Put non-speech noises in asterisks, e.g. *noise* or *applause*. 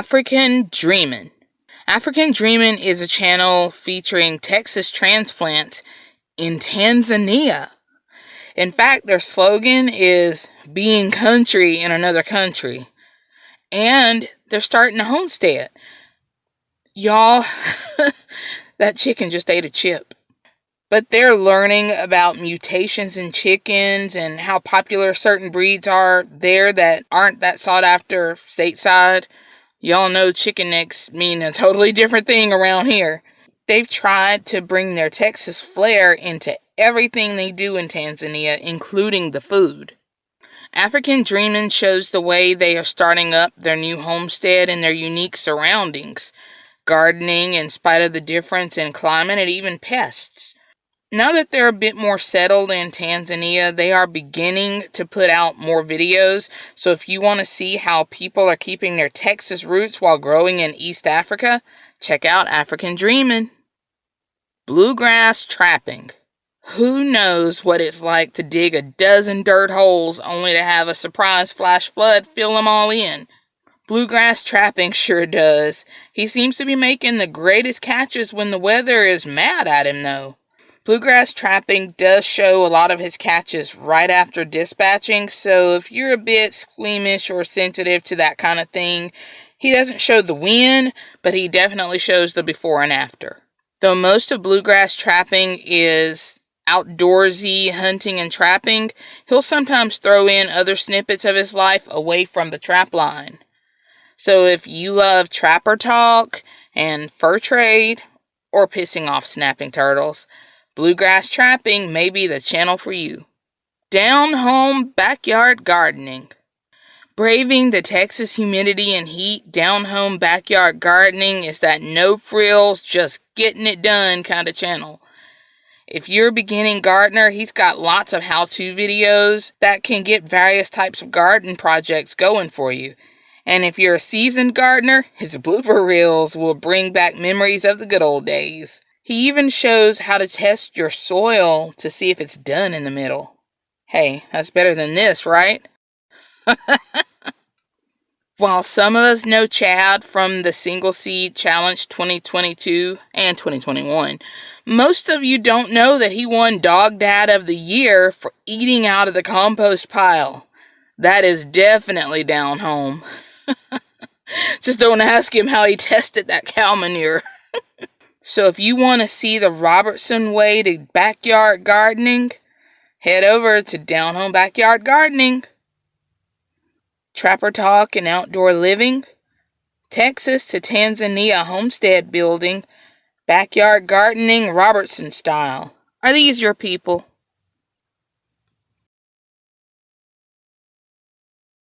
African Dreamin'. African Dreamin' is a channel featuring Texas transplants in Tanzania. In fact, their slogan is being country in another country. And they're starting a homestead. Y'all, *laughs* that chicken just ate a chip. But they're learning about mutations in chickens and how popular certain breeds are there that aren't that sought after stateside. Y'all know chicken necks mean a totally different thing around here. They've tried to bring their Texas flair into everything they do in Tanzania, including the food. African Dreamin' shows the way they are starting up their new homestead in their unique surroundings, gardening in spite of the difference in climate and even pests. Now that they're a bit more settled in Tanzania, they are beginning to put out more videos. So if you want to see how people are keeping their Texas roots while growing in East Africa, check out African Dreaming. Bluegrass trapping. Who knows what it's like to dig a dozen dirt holes only to have a surprise flash flood fill them all in? Bluegrass trapping sure does. He seems to be making the greatest catches when the weather is mad at him, though. Bluegrass trapping does show a lot of his catches right after dispatching, so if you're a bit squeamish or sensitive to that kind of thing, he doesn't show the win, but he definitely shows the before and after. Though most of bluegrass trapping is outdoorsy hunting and trapping, he'll sometimes throw in other snippets of his life away from the trap line. So if you love trapper talk and fur trade or pissing off snapping turtles, bluegrass trapping may be the channel for you. Down home backyard gardening. Braving the Texas humidity and heat, down home backyard gardening is that no frills, just getting it done kind of channel. If you're a beginning gardener, he's got lots of how to videos that can get various types of garden projects going for you. And if you're a seasoned gardener, his blooper reels will bring back memories of the good old days. He even shows how to test your soil to see if it's done in the middle. Hey, that's better than this, right? *laughs* While some of us know Chad from the Single Seed Challenge 2022 and 2021, most of you don't know that he won Dog Dad of the Year for eating out of the compost pile. That is definitely down home. *laughs* Just don't ask him how he *laughs* tested that cow manure. So if you want to see the Robertson way to backyard gardening, head over to Down Home Backyard Gardening. Trapper Talk and Outdoor Living, Texas to Tanzania Homestead Building, Backyard Gardening Robertson Style. Are these your people?